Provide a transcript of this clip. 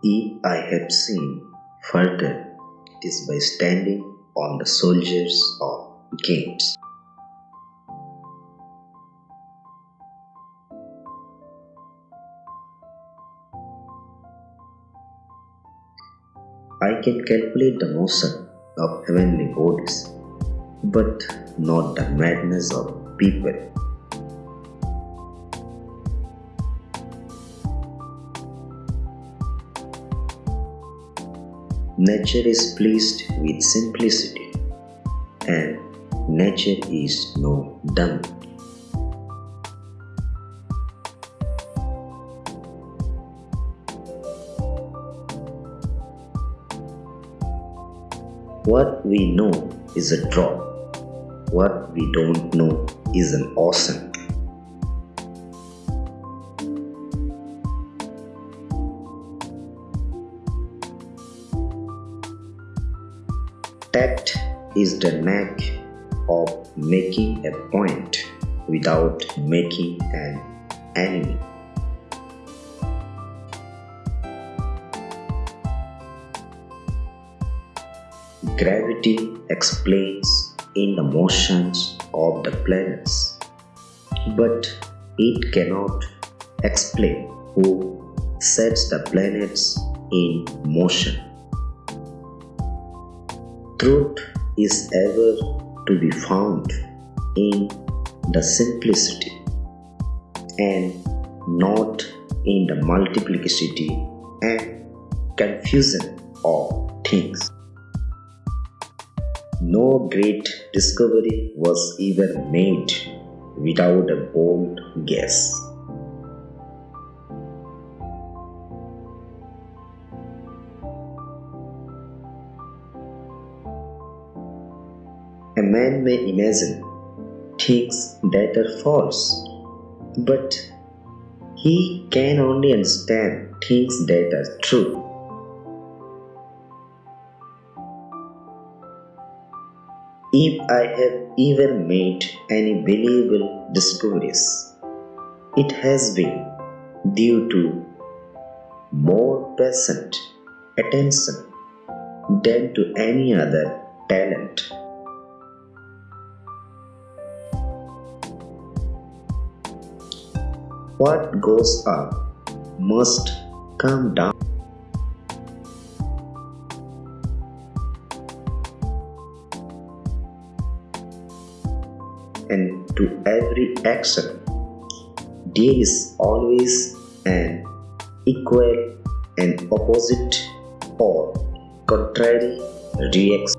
If I have seen further, it is by standing on the soldiers of games. I can calculate the motion of heavenly bodies, but not the madness of people. Nature is pleased with simplicity, and nature is no dumb. What we know is a drop. What we don't know is an ocean. Tact is the knack of making a point without making an enemy. Gravity explains in the motions of the planets, but it cannot explain who sets the planets in motion. Truth is ever to be found in the simplicity and not in the multiplicity and confusion of things. No great discovery was ever made without a bold guess. Man may imagine things that are false, but he can only understand things that are true. If I have ever made any believable discoveries, it has been due to more patient attention than to any other talent. What goes up must come down. And to every action, there is always an equal and opposite or contrary reaction.